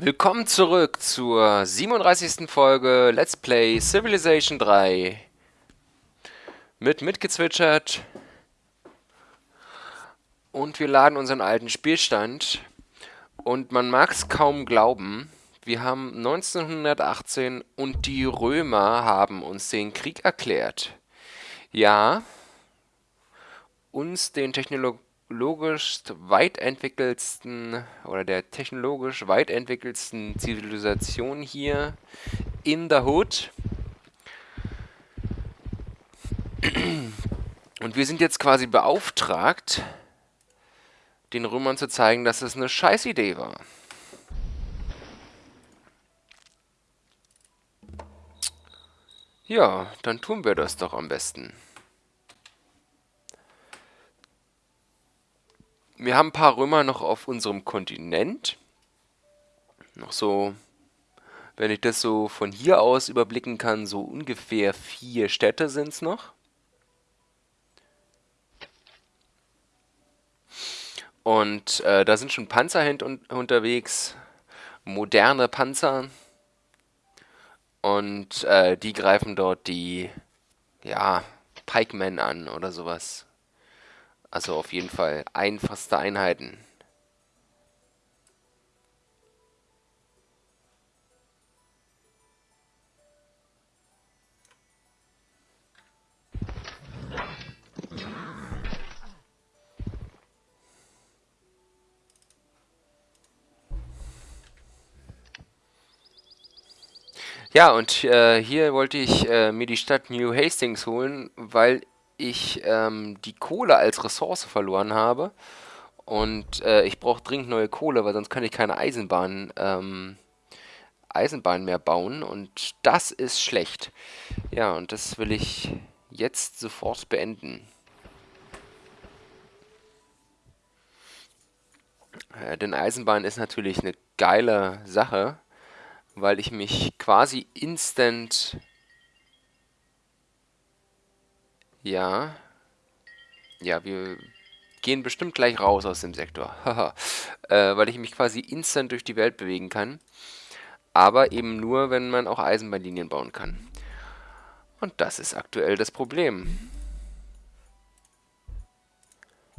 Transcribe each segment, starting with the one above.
Willkommen zurück zur 37. Folge Let's Play Civilization 3 mit mitgezwitschert und wir laden unseren alten Spielstand und man mag es kaum glauben, wir haben 1918 und die Römer haben uns den Krieg erklärt. Ja, uns den Technologien technologisch weit entwickelsten oder der technologisch weit Zivilisation hier in the Hood. Und wir sind jetzt quasi beauftragt, den Römern zu zeigen, dass es eine Scheißidee war. Ja, dann tun wir das doch am besten. Wir haben ein paar Römer noch auf unserem Kontinent. Noch so, wenn ich das so von hier aus überblicken kann, so ungefähr vier Städte sind es noch. Und äh, da sind schon Panzer un unterwegs, moderne Panzer. Und äh, die greifen dort die, ja, Pikemen an oder sowas. Also auf jeden Fall einfachste Einheiten. Ja, und äh, hier wollte ich äh, mir die Stadt New Hastings holen, weil ich ähm, die Kohle als Ressource verloren habe. Und äh, ich brauche dringend neue Kohle, weil sonst kann ich keine Eisenbahn, ähm, Eisenbahn mehr bauen. Und das ist schlecht. Ja, und das will ich jetzt sofort beenden. Äh, denn Eisenbahn ist natürlich eine geile Sache, weil ich mich quasi instant Ja. Ja, wir gehen bestimmt gleich raus aus dem Sektor. äh, weil ich mich quasi instant durch die Welt bewegen kann. Aber eben nur, wenn man auch Eisenbahnlinien bauen kann. Und das ist aktuell das Problem.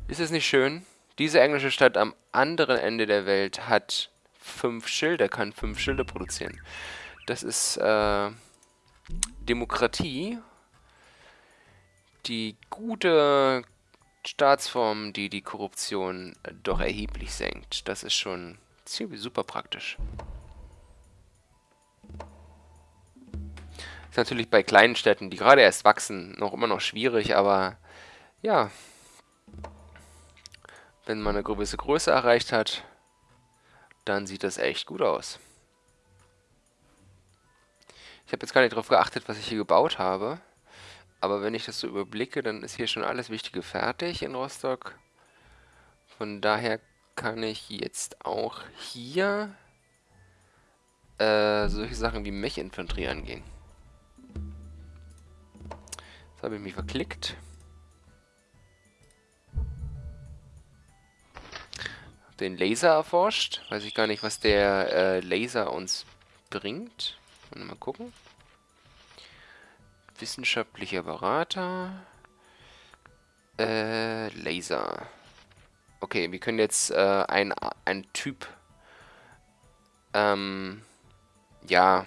Ist es nicht schön? Diese englische Stadt am anderen Ende der Welt hat fünf Schilde, kann fünf Schilde produzieren. Das ist äh, Demokratie die gute Staatsform, die die Korruption doch erheblich senkt. Das ist schon ziemlich super praktisch. Ist natürlich bei kleinen Städten, die gerade erst wachsen, noch immer noch schwierig, aber ja, wenn man eine gewisse Größe erreicht hat, dann sieht das echt gut aus. Ich habe jetzt gar nicht darauf geachtet, was ich hier gebaut habe. Aber wenn ich das so überblicke, dann ist hier schon alles Wichtige fertig in Rostock. Von daher kann ich jetzt auch hier äh, solche Sachen wie Mech-Infanterie angehen. Jetzt habe ich mich verklickt. Den Laser erforscht. Weiß ich gar nicht, was der äh, Laser uns bringt. Mal gucken. Wissenschaftlicher Berater. Äh, Laser. Okay, wir können jetzt äh, ein, ein Typ, ähm, ja,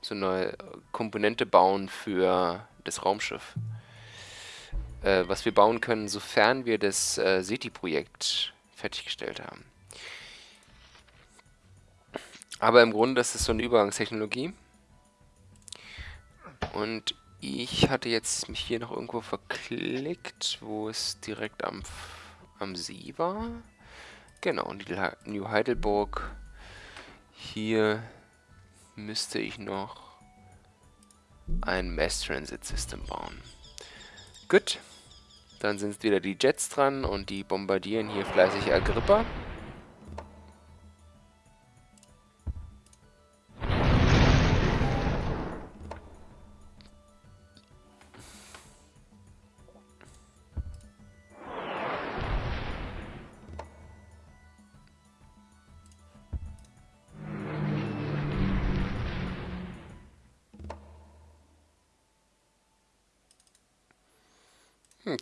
so eine Komponente bauen für das Raumschiff. Äh, was wir bauen können, sofern wir das äh, SETI-Projekt fertiggestellt haben. Aber im Grunde ist es so eine Übergangstechnologie. Und ich hatte jetzt mich hier noch irgendwo verklickt, wo es direkt am, am See war. Genau, New Heidelberg. Hier müsste ich noch ein Mass Transit System bauen. Gut, dann sind wieder die Jets dran und die bombardieren hier fleißig Agrippa.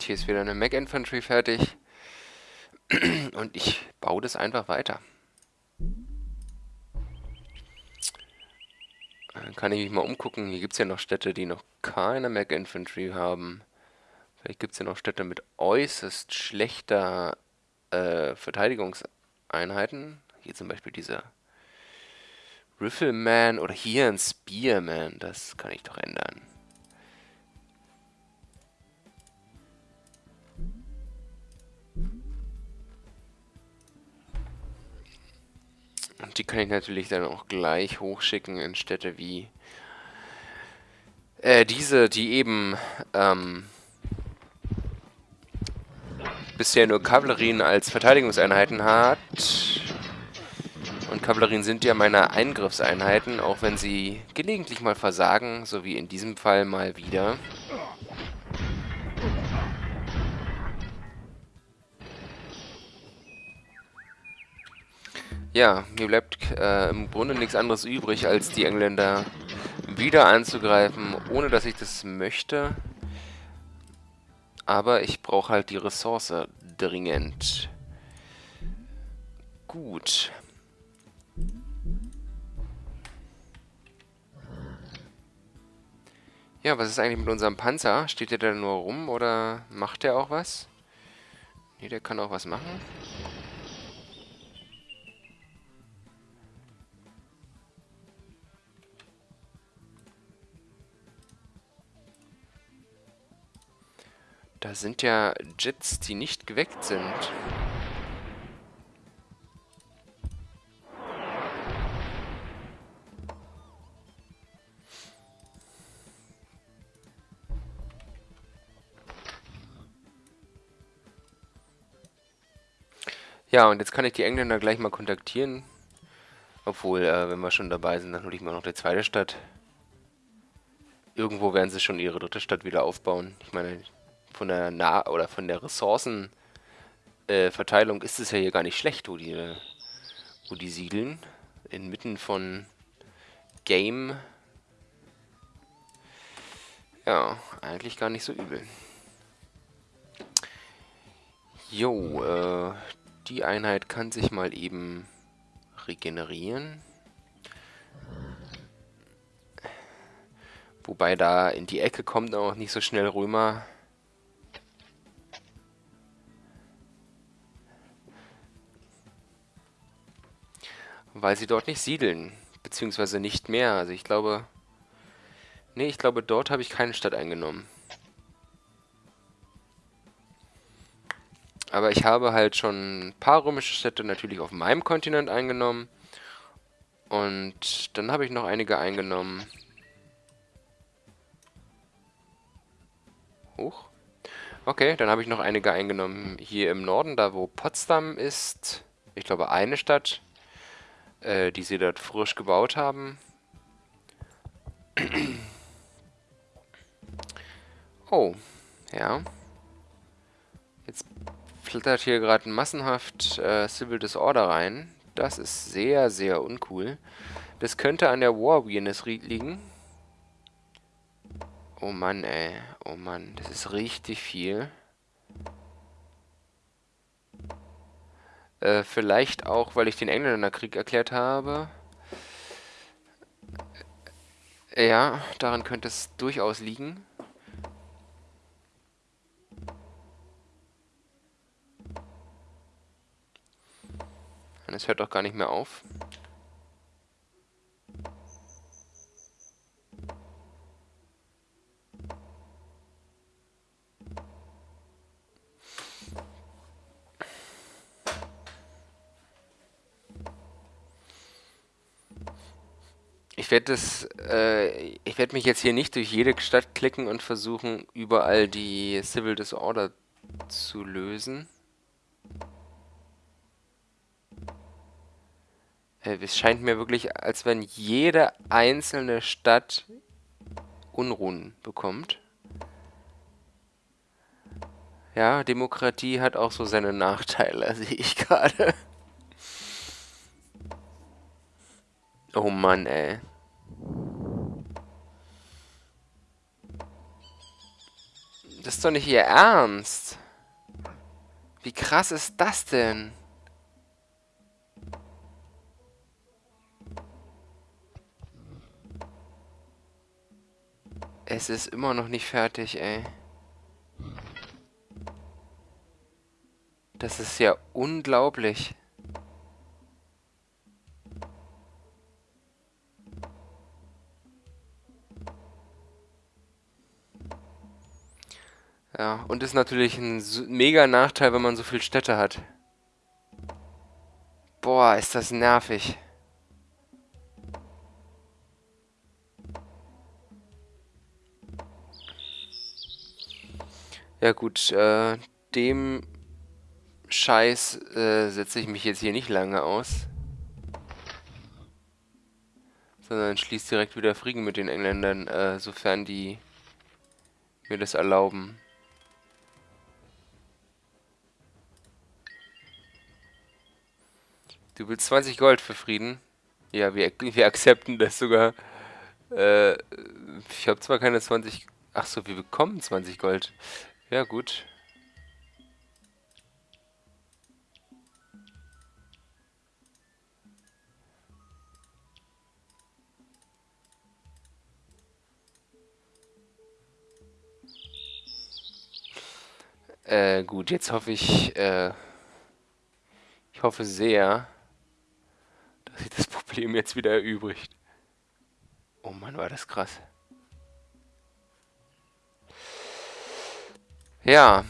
Hier ist wieder eine Mac Infantry fertig. Und ich baue das einfach weiter. Dann kann ich mich mal umgucken. Hier gibt es ja noch Städte, die noch keine Mac Infantry haben. Vielleicht gibt es ja noch Städte mit äußerst schlechter äh, Verteidigungseinheiten. Hier zum Beispiel dieser Rifleman oder hier ein Spearman. Das kann ich doch ändern. Und die kann ich natürlich dann auch gleich hochschicken in Städte wie äh, diese, die eben ähm, bisher nur Kavallerien als Verteidigungseinheiten hat. Und Kavallerien sind ja meine Eingriffseinheiten, auch wenn sie gelegentlich mal versagen, so wie in diesem Fall mal wieder. Ja, mir bleibt äh, im Grunde nichts anderes übrig, als die Engländer wieder anzugreifen, ohne dass ich das möchte. Aber ich brauche halt die Ressource dringend. Gut. Ja, was ist eigentlich mit unserem Panzer? Steht der da nur rum oder macht der auch was? Ne, der kann auch was machen. Da sind ja Jets, die nicht geweckt sind. Ja, und jetzt kann ich die Engländer gleich mal kontaktieren. Obwohl, äh, wenn wir schon dabei sind, dann hole ich mal noch die zweite Stadt. Irgendwo werden sie schon ihre dritte Stadt wieder aufbauen. Ich meine, von der nah oder von der Ressourcenverteilung äh, ist es ja hier gar nicht schlecht, wo die, wo die siedeln. Inmitten von Game. Ja, eigentlich gar nicht so übel. Jo, äh, die Einheit kann sich mal eben regenerieren. Wobei da in die Ecke kommt auch nicht so schnell Römer. Weil sie dort nicht siedeln. Beziehungsweise nicht mehr. Also ich glaube... Nee, ich glaube, dort habe ich keine Stadt eingenommen. Aber ich habe halt schon ein paar römische Städte natürlich auf meinem Kontinent eingenommen. Und dann habe ich noch einige eingenommen. Hoch. Okay, dann habe ich noch einige eingenommen hier im Norden, da wo Potsdam ist. Ich glaube eine Stadt äh, die sie dort frisch gebaut haben. oh, ja. Jetzt flattert hier gerade massenhaft äh, Civil Disorder rein. Das ist sehr, sehr uncool. Das könnte an der War Weirdness liegen. Oh Mann, ey. Oh Mann, das ist richtig viel. Äh, vielleicht auch, weil ich den Engländern Krieg erklärt habe. Ja, daran könnte es durchaus liegen. Es hört doch gar nicht mehr auf. Werde das, äh, ich werde mich jetzt hier nicht durch jede Stadt klicken und versuchen, überall die Civil Disorder zu lösen. Äh, es scheint mir wirklich, als wenn jede einzelne Stadt Unruhen bekommt. Ja, Demokratie hat auch so seine Nachteile, sehe ich gerade. Oh Mann, ey. Das ist doch nicht ihr Ernst. Wie krass ist das denn? Es ist immer noch nicht fertig, ey. Das ist ja unglaublich. Ja, und ist natürlich ein mega Nachteil, wenn man so viele Städte hat. Boah, ist das nervig. Ja gut, äh, dem Scheiß äh, setze ich mich jetzt hier nicht lange aus. Sondern schließe direkt wieder Frieden mit den Engländern, äh, sofern die mir das erlauben. Du willst 20 Gold für Frieden? Ja, wir, wir akzepten das sogar. Äh, ich habe zwar keine 20... Ach so, wir bekommen 20 Gold. Ja, gut. Äh, gut, jetzt hoffe ich, äh, ich hoffe sehr, dass sich das Problem jetzt wieder erübrigt. Oh Mann, war das krass. Ja.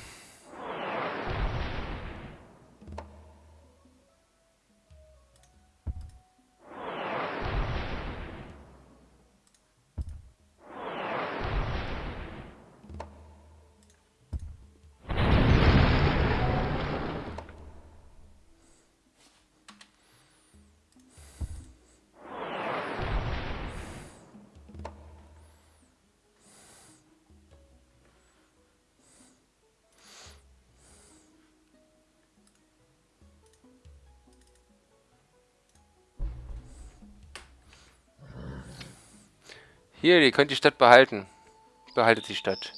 Hier, ihr könnt die Stadt behalten. Behaltet die Stadt.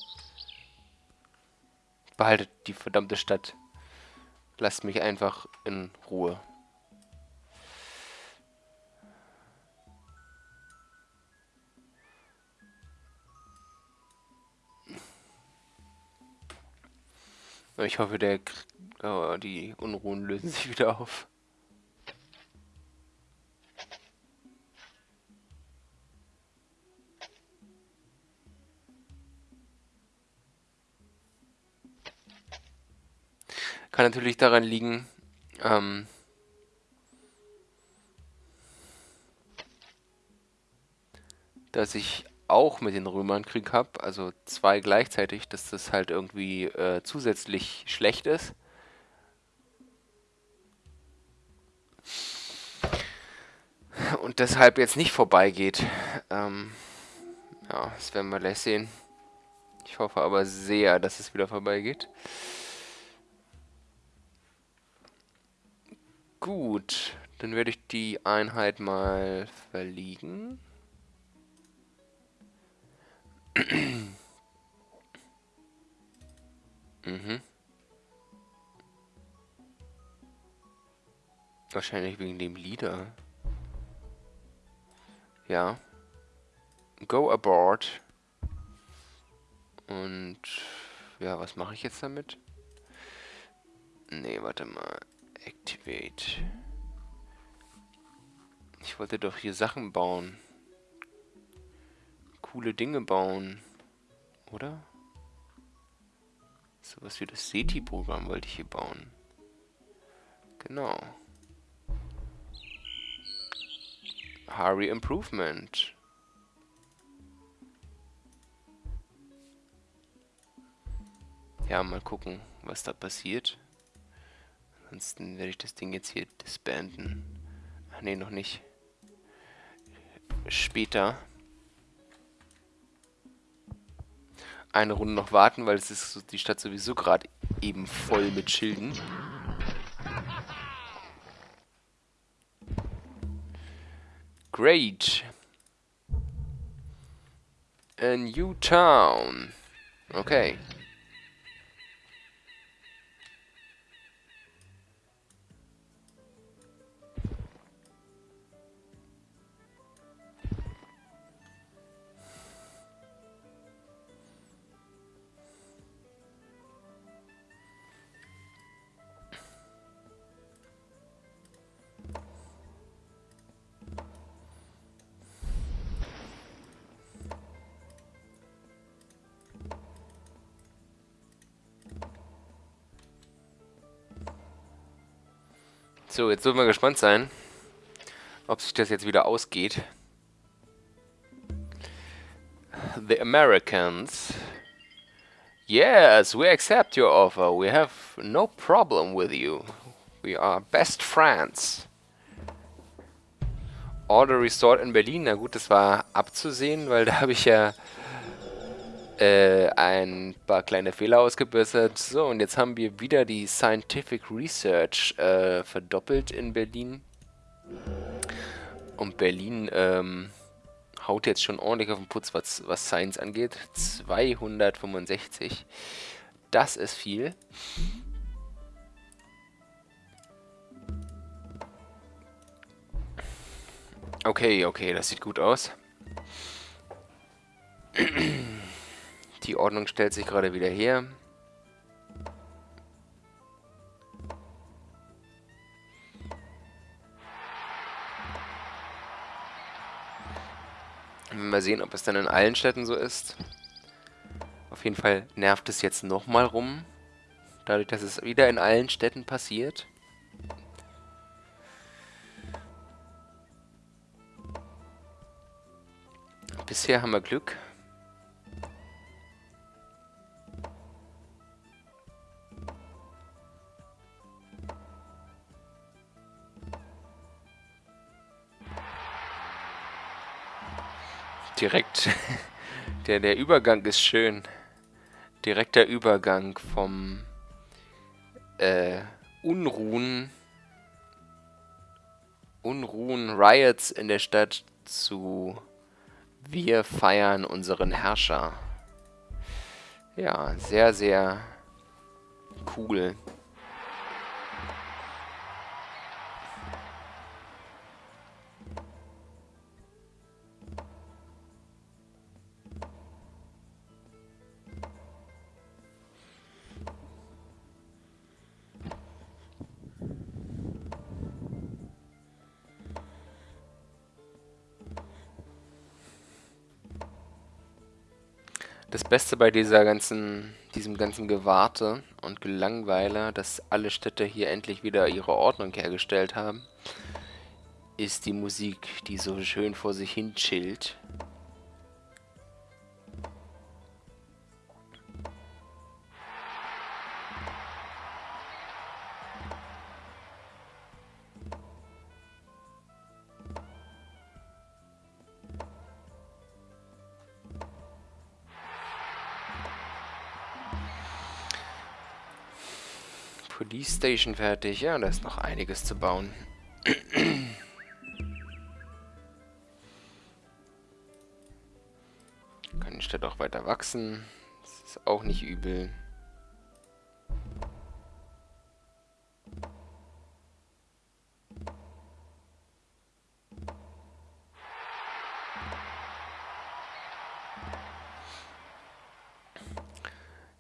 Behaltet die verdammte Stadt. Lasst mich einfach in Ruhe. Ich hoffe, der, oh, die Unruhen lösen sich wieder auf. Kann natürlich daran liegen, ähm, dass ich auch mit den Römern Krieg habe, also zwei gleichzeitig, dass das halt irgendwie äh, zusätzlich schlecht ist. Und deshalb jetzt nicht vorbeigeht. Ähm, ja, das werden wir gleich sehen. Ich hoffe aber sehr, dass es wieder vorbeigeht. Gut, dann werde ich die Einheit mal verliegen. mhm. Wahrscheinlich wegen dem Leader. Ja. Go aboard. Und ja, was mache ich jetzt damit? Nee, warte mal. Activate. Ich wollte doch hier Sachen bauen. Coole Dinge bauen. Oder? Sowas wie das SETI-Programm wollte ich hier bauen. Genau. Hurry Improvement. Ja, mal gucken, was da passiert. Ansonsten werde ich das Ding jetzt hier disbanden. Ach nee, noch nicht. Später. Eine Runde noch warten, weil es ist die Stadt sowieso gerade eben voll mit Schilden. Great. A new town. Okay. So, jetzt dürfen wir gespannt sein, ob sich das jetzt wieder ausgeht. The Americans. Yes, we accept your offer. We have no problem with you. We are best friends. Order Resort in Berlin. Na gut, das war abzusehen, weil da habe ich ja äh, ein paar kleine Fehler ausgebessert. So, und jetzt haben wir wieder die Scientific Research äh, verdoppelt in Berlin. Und Berlin ähm, haut jetzt schon ordentlich auf den Putz, was, was Science angeht. 265. Das ist viel. Okay, okay, das sieht gut aus. Die Ordnung stellt sich gerade wieder her. Mal sehen, ob es dann in allen Städten so ist. Auf jeden Fall nervt es jetzt nochmal rum. Dadurch, dass es wieder in allen Städten passiert. Bisher haben wir Glück. Direkt. Der, der Übergang ist schön. Direkter Übergang vom äh, Unruhen Unruhen, Riots in der Stadt zu wir feiern unseren Herrscher. Ja, sehr, sehr cool. Das Beste bei dieser ganzen, diesem ganzen Gewarte und Gelangweile, dass alle Städte hier endlich wieder ihre Ordnung hergestellt haben, ist die Musik, die so schön vor sich hin chillt. Police Station fertig. Ja, da ist noch einiges zu bauen. Kann die Stadt auch weiter wachsen. Das ist auch nicht übel.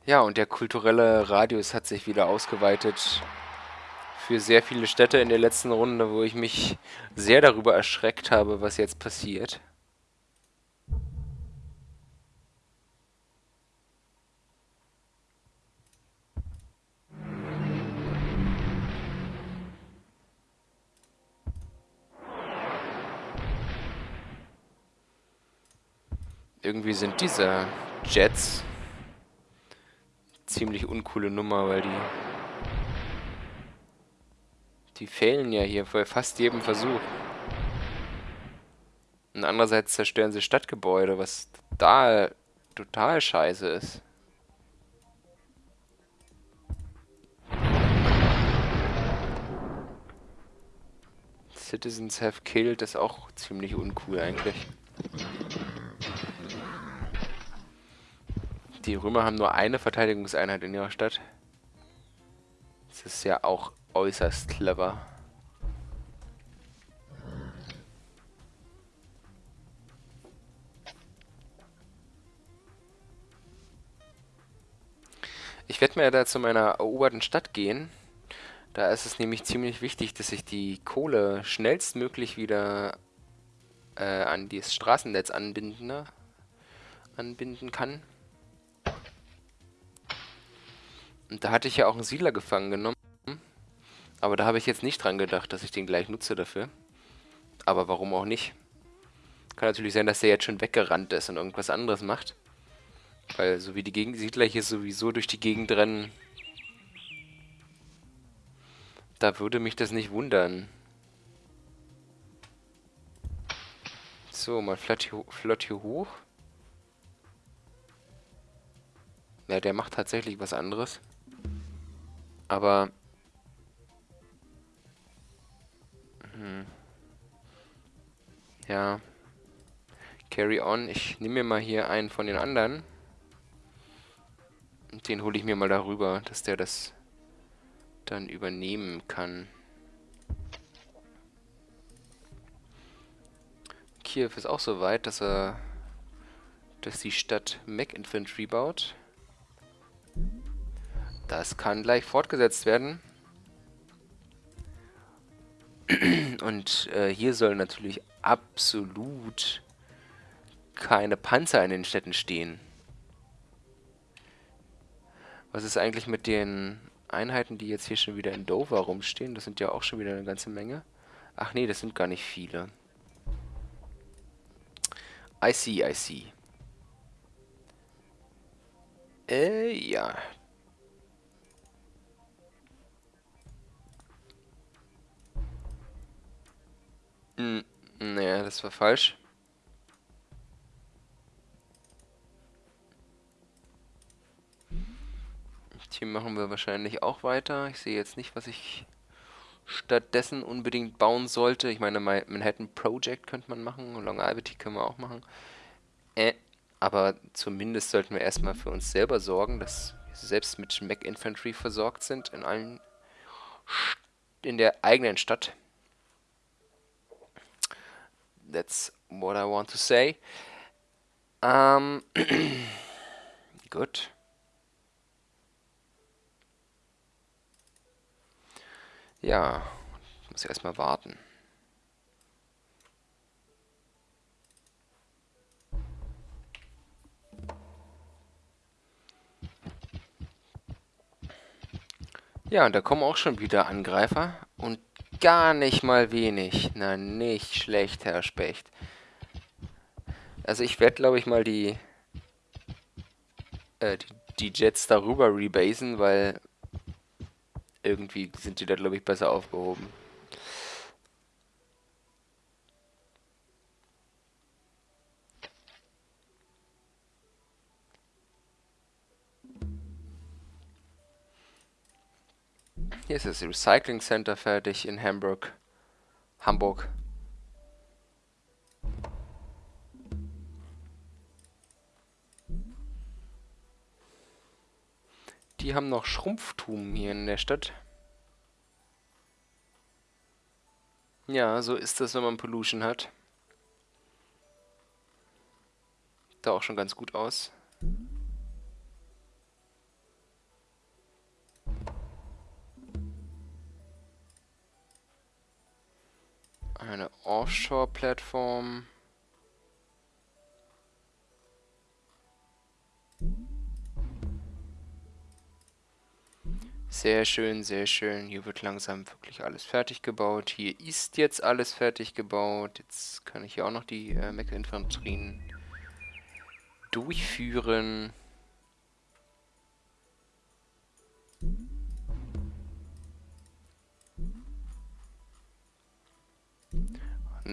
Ja, und der kulturelle Radius hat sich wieder ausgeweitet für sehr viele Städte in der letzten Runde, wo ich mich sehr darüber erschreckt habe, was jetzt passiert. Irgendwie sind diese Jets ziemlich uncoole Nummer, weil die... Die fehlen ja hier bei fast jedem Versuch. Und andererseits zerstören sie Stadtgebäude, was total, total scheiße ist. Citizens have killed ist auch ziemlich uncool eigentlich. Die Römer haben nur eine Verteidigungseinheit in ihrer Stadt. Das ist ja auch äußerst clever. Ich werde mir da zu meiner eroberten Stadt gehen. Da ist es nämlich ziemlich wichtig, dass ich die Kohle schnellstmöglich wieder äh, an das Straßennetz anbinden, ne? anbinden kann. Und da hatte ich ja auch einen Siedler gefangen genommen. Aber da habe ich jetzt nicht dran gedacht, dass ich den gleich nutze dafür. Aber warum auch nicht? Kann natürlich sein, dass der jetzt schon weggerannt ist und irgendwas anderes macht. Weil so wie die Gegensiedler hier sowieso durch die Gegend rennen, da würde mich das nicht wundern. So, mal flott hier, flott hier hoch. Ja, der macht tatsächlich was anderes. Aber... Hm. Ja. Carry on. Ich nehme mir mal hier einen von den anderen. Und den hole ich mir mal darüber, dass der das dann übernehmen kann. Kiew ist auch so weit, dass er dass die Stadt Mac Infantry baut. Das kann gleich fortgesetzt werden. Und äh, hier sollen natürlich absolut keine Panzer in den Städten stehen. Was ist eigentlich mit den Einheiten, die jetzt hier schon wieder in Dover rumstehen? Das sind ja auch schon wieder eine ganze Menge. Ach nee, das sind gar nicht viele. I see, I see. Äh, ja. Hm, naja, das war falsch. Hier machen wir wahrscheinlich auch weiter. Ich sehe jetzt nicht, was ich stattdessen unbedingt bauen sollte. Ich meine, Manhattan Project könnte man machen, Long Albany können wir auch machen. Äh, aber zumindest sollten wir erstmal für uns selber sorgen, dass wir selbst mit Mac Infantry versorgt sind in allen in der eigenen Stadt. That's what I want to say. Ähm, gut. Ja, muss erstmal warten. Ja, und da kommen auch schon wieder Angreifer. Und gar nicht mal wenig. Na, nicht schlecht, Herr Specht. Also ich werde, glaube ich, mal die, äh, die, die Jets darüber rebasen, weil irgendwie sind die da, glaube ich, besser aufgehoben. Hier ist das Recycling Center fertig in Hamburg. Hamburg. Die haben noch Schrumpftum hier in der Stadt. Ja, so ist das, wenn man Pollution hat. Da auch schon ganz gut aus. Eine Offshore-Plattform. Sehr schön, sehr schön. Hier wird langsam wirklich alles fertig gebaut. Hier ist jetzt alles fertig gebaut. Jetzt kann ich hier auch noch die äh, Mecha-Infanterien durchführen.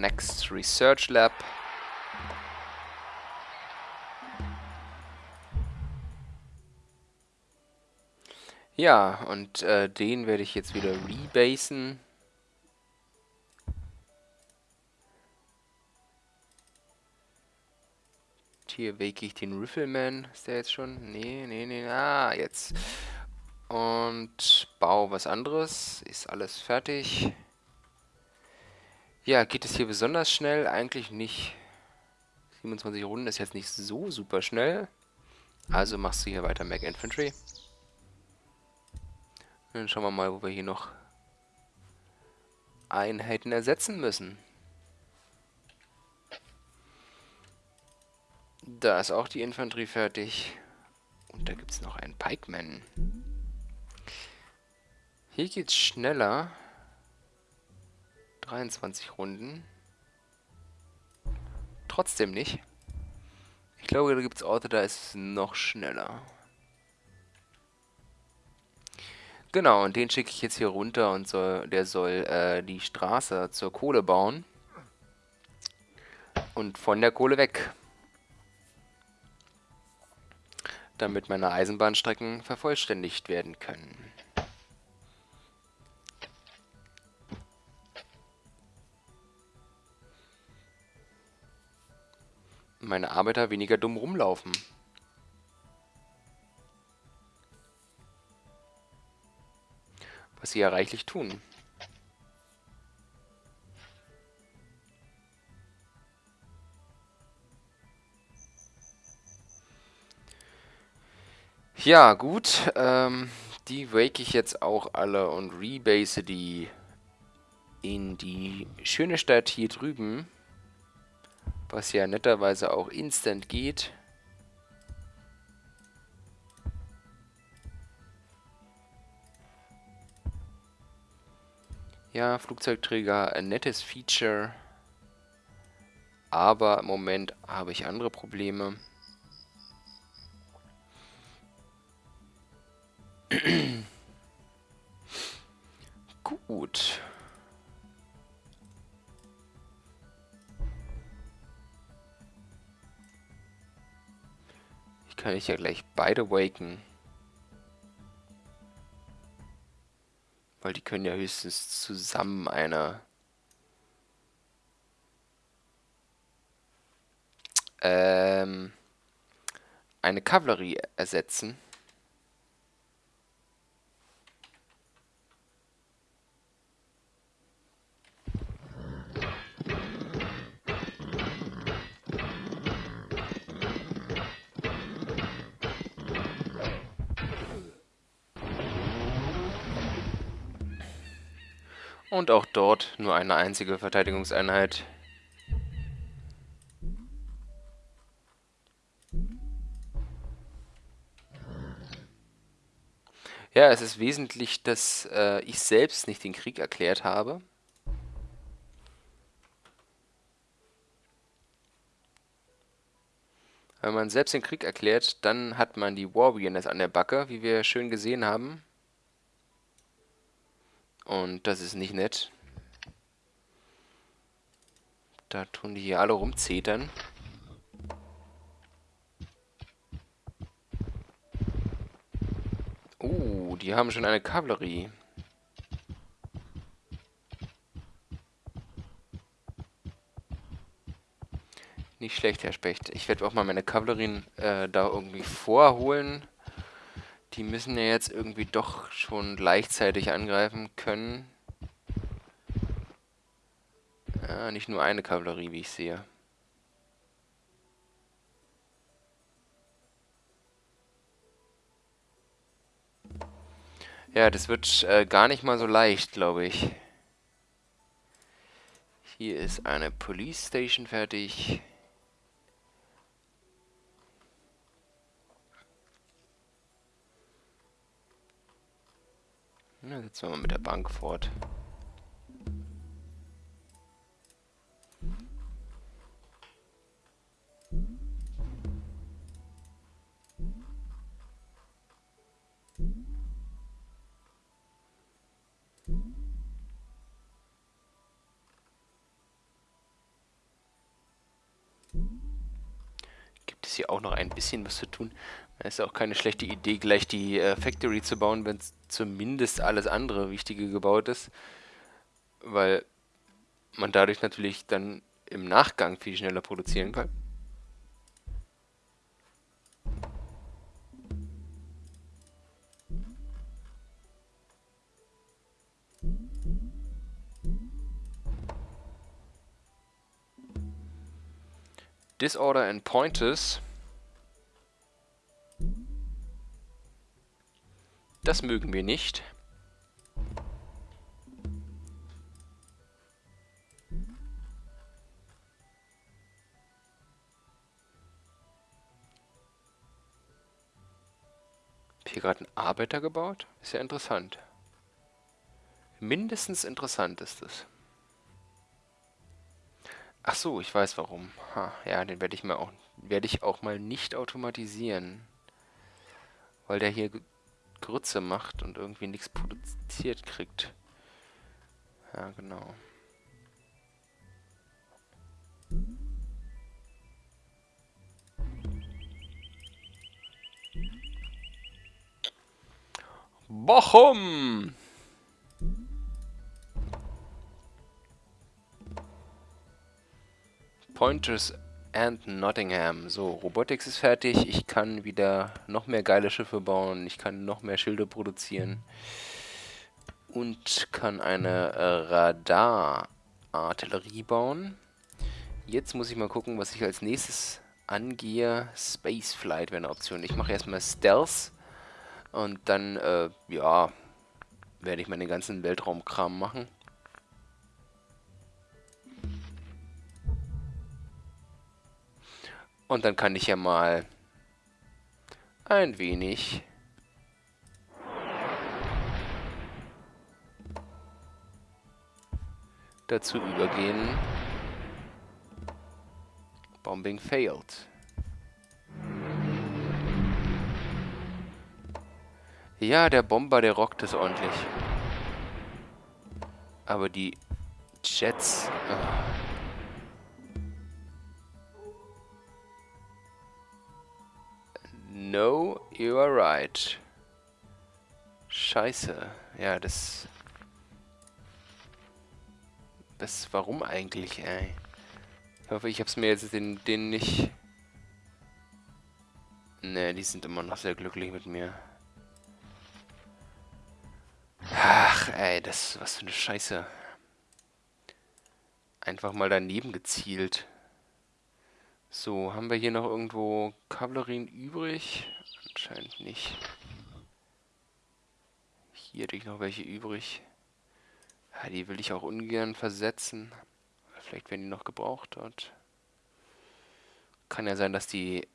Next Research Lab. Ja, und äh, den werde ich jetzt wieder rebasen. Hier wake ich den Rifleman. Ist der jetzt schon? Nee, nee, nee. Ah, jetzt. Und baue was anderes. Ist alles fertig. Ja, geht es hier besonders schnell? Eigentlich nicht. 27 Runden ist jetzt nicht so super schnell. Also machst du hier weiter Mac Infantry. Dann schauen wir mal, wo wir hier noch Einheiten ersetzen müssen. Da ist auch die Infanterie fertig. Und da gibt es noch einen Pikeman. Hier geht's schneller. 23 Runden. Trotzdem nicht. Ich glaube, da gibt es Orte, da ist es noch schneller. Genau, und den schicke ich jetzt hier runter und soll, der soll äh, die Straße zur Kohle bauen. Und von der Kohle weg. Damit meine Eisenbahnstrecken vervollständigt werden können. Meine Arbeiter weniger dumm rumlaufen. was sie ja reichlich tun. Ja, gut. Ähm, die wake ich jetzt auch alle und rebase die in die schöne Stadt hier drüben. Was ja netterweise auch instant geht. Ja, Flugzeugträger, ein nettes Feature. Aber im Moment habe ich andere Probleme. Gut. Kann ich ja gleich beide waken. Weil die können ja höchstens zusammen eine... Ähm, eine Kavallerie ersetzen. Und auch dort nur eine einzige Verteidigungseinheit. Ja, es ist wesentlich, dass äh, ich selbst nicht den Krieg erklärt habe. Wenn man selbst den Krieg erklärt, dann hat man die Warriors an der Backe, wie wir schön gesehen haben. Und das ist nicht nett. Da tun die hier alle rumzetern. Uh, die haben schon eine Kavallerie. Nicht schlecht, Herr Specht. Ich werde auch mal meine Kavallerien äh, da irgendwie vorholen. Die müssen ja jetzt irgendwie doch schon gleichzeitig angreifen können. Ja, nicht nur eine Kavallerie, wie ich sehe. Ja, das wird äh, gar nicht mal so leicht, glaube ich. Hier ist eine Police Station fertig. Na, setzen wir mal mit der Bank fort. Gibt es hier auch noch ein bisschen was zu tun? Ist auch keine schlechte Idee, gleich die äh, Factory zu bauen, wenn zumindest alles andere Wichtige gebaut ist. Weil man dadurch natürlich dann im Nachgang viel schneller produzieren kann. Disorder and Pointers Das mögen wir nicht. Hier gerade ein Arbeiter gebaut? Ist ja interessant. Mindestens interessant ist es. Ach so, ich weiß warum. Ha, ja, den werde ich mal werde ich auch mal nicht automatisieren. Weil der hier Grütze macht und irgendwie nichts produziert kriegt. Ja, genau. Bochum! Pointers and Nottingham. So, Robotics ist fertig. Ich kann wieder noch mehr geile Schiffe bauen. Ich kann noch mehr Schilde produzieren. Und kann eine äh, Radar-Artillerie bauen. Jetzt muss ich mal gucken, was ich als nächstes angehe. Spaceflight wäre eine Option. Ich mache erstmal Stealth. Und dann, äh, ja, werde ich meinen ganzen Weltraumkram machen. Und dann kann ich ja mal ein wenig dazu übergehen. Bombing failed. Ja, der Bomber, der rockt es ordentlich. Aber die Jets... Oh. No, you are right. Scheiße. Ja, das... Das, warum eigentlich, ey? Ich hoffe, ich hab's mir jetzt den, den nicht... Ne, die sind immer noch sehr glücklich mit mir. Ach, ey, das... Was für eine Scheiße. Einfach mal daneben gezielt. So, haben wir hier noch irgendwo Kavallerien übrig? Anscheinend nicht. Hier hätte ich noch welche übrig. Ja, die will ich auch ungern versetzen. Vielleicht werden die noch gebraucht dort. Kann ja sein, dass die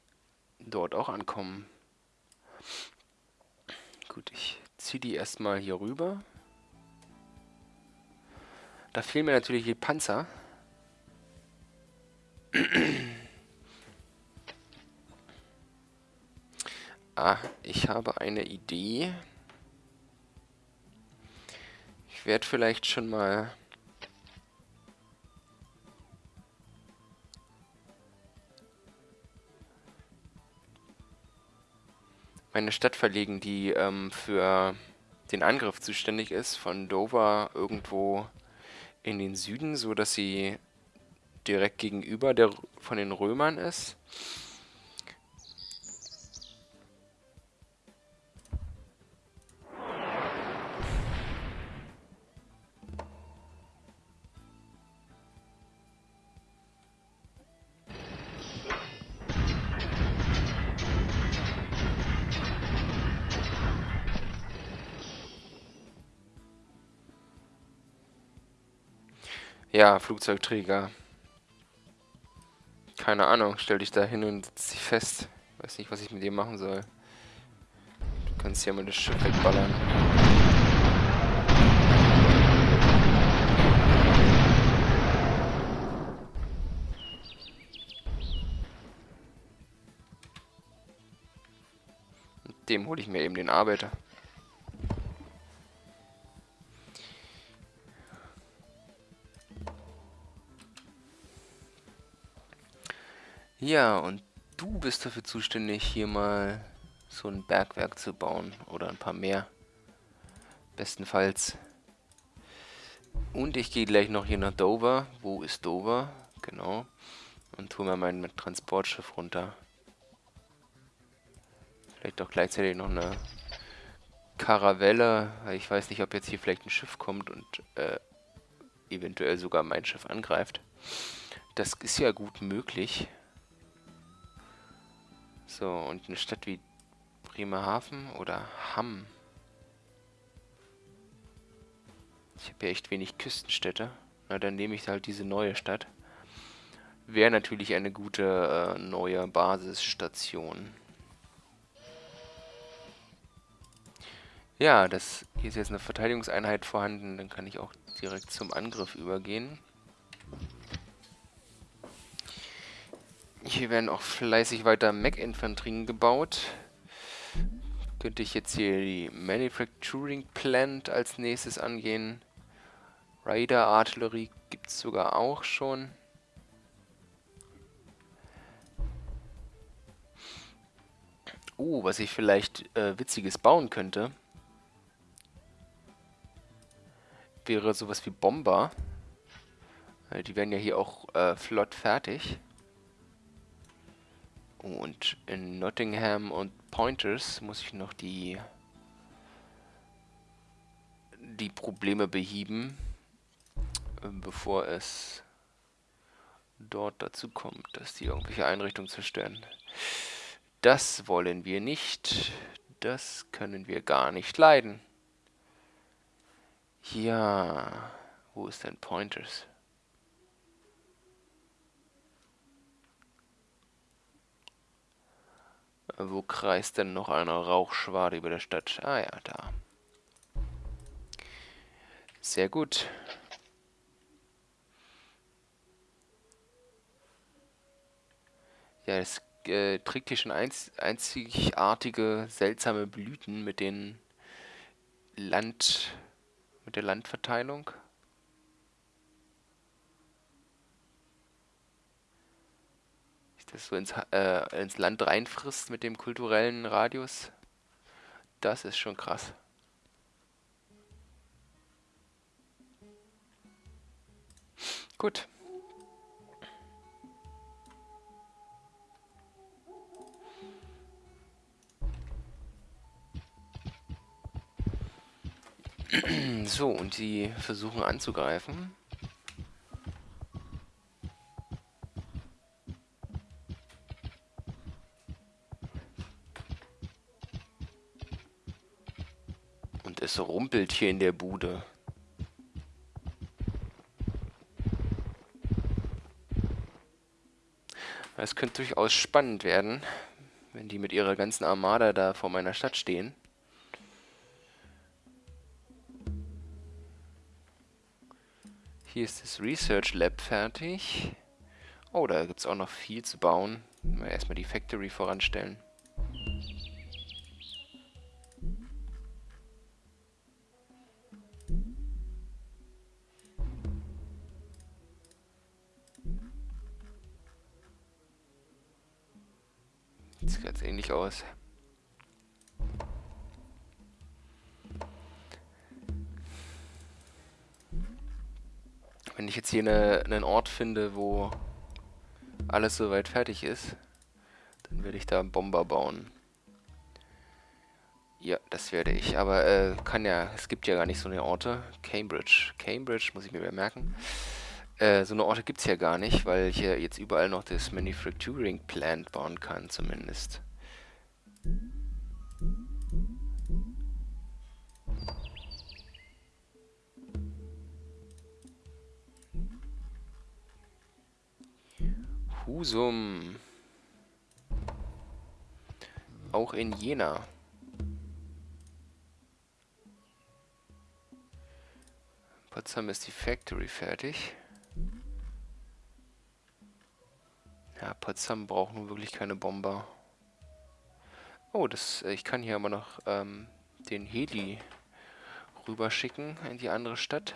dort auch ankommen. Gut, ich ziehe die erstmal hier rüber. Da fehlen mir natürlich die Panzer. Ah, ich habe eine Idee. Ich werde vielleicht schon mal... meine Stadt verlegen, die ähm, für den Angriff zuständig ist, von Dover irgendwo in den Süden, so dass sie direkt gegenüber der von den Römern ist. Ja, Flugzeugträger. Keine Ahnung, stell dich da hin und setz dich fest. Weiß nicht, was ich mit dir machen soll. Du kannst ja mal das Schiff wegballern. Mit dem hole ich mir eben den Arbeiter. Ja, und du bist dafür zuständig, hier mal so ein Bergwerk zu bauen. Oder ein paar mehr. Bestenfalls. Und ich gehe gleich noch hier nach Dover. Wo ist Dover? Genau. Und tue mir mein Transportschiff runter. Vielleicht auch gleichzeitig noch eine Karavelle. Ich weiß nicht, ob jetzt hier vielleicht ein Schiff kommt und äh, eventuell sogar mein Schiff angreift. Das ist ja gut möglich. So, und eine Stadt wie Bremerhaven oder Hamm. Ich habe ja echt wenig Küstenstädte. Na, dann nehme ich halt diese neue Stadt. Wäre natürlich eine gute äh, neue Basisstation. Ja, das hier ist jetzt eine Verteidigungseinheit vorhanden. Dann kann ich auch direkt zum Angriff übergehen. Hier werden auch fleißig weiter Mech-Infanterien gebaut. Könnte ich jetzt hier die Manufacturing Plant als nächstes angehen. Raider Artillerie gibt es sogar auch schon. Uh, was ich vielleicht äh, Witziges bauen könnte, wäre sowas wie Bomber. Die werden ja hier auch äh, flott fertig. Und in Nottingham und Pointers muss ich noch die die Probleme behieben, äh, bevor es dort dazu kommt, dass die irgendwelche Einrichtungen zerstören. Das wollen wir nicht. Das können wir gar nicht leiden. Ja, wo ist denn Pointers? Wo kreist denn noch eine Rauchschwade über der Stadt? Ah ja, da. Sehr gut. Ja, es äh, trägt hier schon einz einzigartige, seltsame Blüten mit den Land... mit der Landverteilung. Das so ins, äh, ins Land reinfrisst mit dem kulturellen Radius, das ist schon krass. Gut. So, und sie versuchen anzugreifen. Es rumpelt hier in der Bude. Es könnte durchaus spannend werden, wenn die mit ihrer ganzen Armada da vor meiner Stadt stehen. Hier ist das Research Lab fertig. Oh, da gibt es auch noch viel zu bauen. Mal erstmal die Factory voranstellen. Sieht ganz ähnlich aus. Wenn ich jetzt hier eine, einen Ort finde, wo alles soweit fertig ist, dann werde ich da einen Bomber bauen. Ja, das werde ich. Aber äh, kann ja, es gibt ja gar nicht so eine Orte. Cambridge. Cambridge muss ich mir merken. Äh, so eine Orte gibt es ja gar nicht, weil ich ja jetzt überall noch das Manufacturing Plant bauen kann, zumindest. Husum. Auch in Jena. Potsdam ist die Factory fertig. Ja, Potsdam braucht nun wirklich keine Bomber. Oh, das, äh, ich kann hier aber noch ähm, den Heli rüberschicken in die andere Stadt.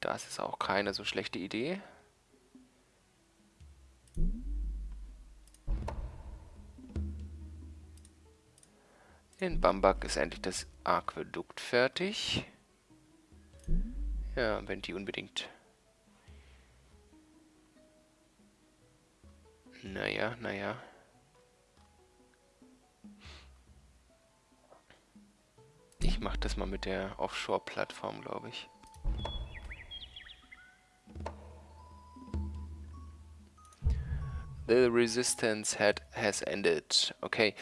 Das ist auch keine so schlechte Idee. In Bambak ist endlich das Aquädukt fertig. Ja, wenn die unbedingt Naja, naja. Ich mach das mal mit der Offshore-Plattform, glaube ich. The resistance had, has ended. Okay.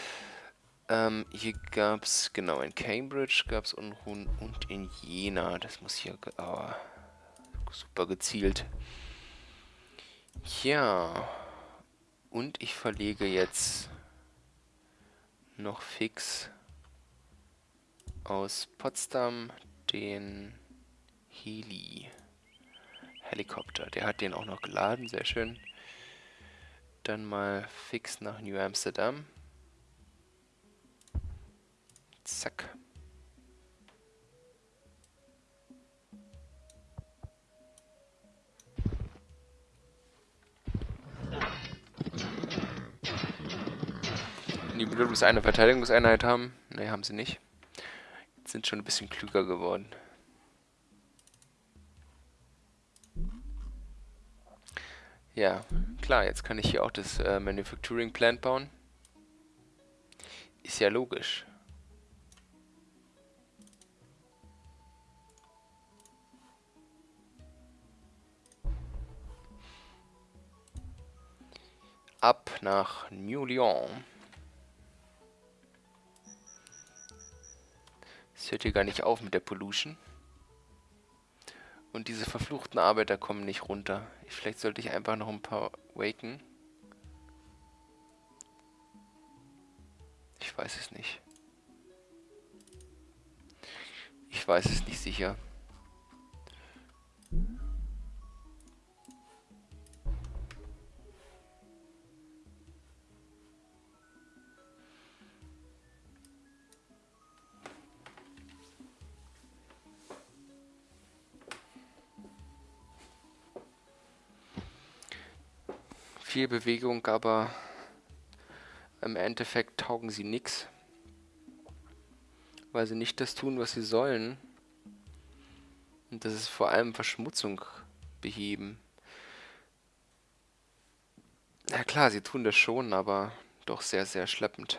Ähm, hier gab's, genau, in Cambridge gab's Unruhen und in Jena. Das muss hier, oh, super gezielt. Ja. Und ich verlege jetzt noch fix aus Potsdam den Heli. Helikopter. Der hat den auch noch geladen, sehr schön. dann mal fix nach New Amsterdam. Zack. Die bloß eine Verteidigungseinheit haben. Ne, haben sie nicht. Jetzt sind schon ein bisschen klüger geworden. Ja, klar, jetzt kann ich hier auch das äh, Manufacturing Plant bauen. Ist ja logisch. Ab nach New Lyon. Es hört hier gar nicht auf mit der Pollution. Und diese verfluchten Arbeiter kommen nicht runter. Vielleicht sollte ich einfach noch ein paar waken. Ich weiß es nicht. Ich weiß es nicht sicher. Viel Bewegung, aber im Endeffekt taugen sie nichts. Weil sie nicht das tun, was sie sollen. Und das ist vor allem Verschmutzung beheben. Ja klar, sie tun das schon, aber doch sehr, sehr schleppend.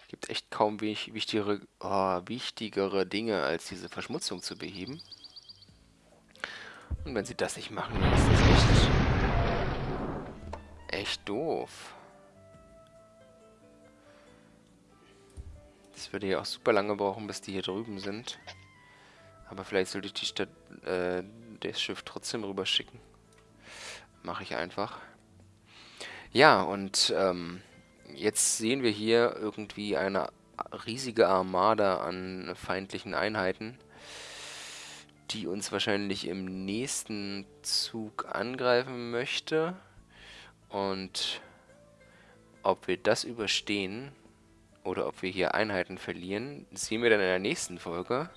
Es gibt echt kaum wichtigere, oh, wichtigere Dinge, als diese Verschmutzung zu beheben. Und wenn sie das nicht machen, dann ist das echt... echt doof. Das würde ja auch super lange brauchen, bis die hier drüben sind. Aber vielleicht sollte ich die Stadt, äh, das Schiff trotzdem rüberschicken. Mache ich einfach. Ja, und ähm, jetzt sehen wir hier irgendwie eine riesige Armada an feindlichen Einheiten die uns wahrscheinlich im nächsten Zug angreifen möchte. Und ob wir das überstehen oder ob wir hier Einheiten verlieren, sehen wir dann in der nächsten Folge.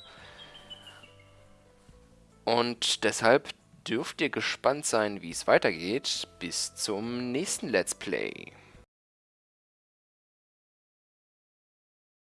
Und deshalb dürft ihr gespannt sein, wie es weitergeht. Bis zum nächsten Let's Play.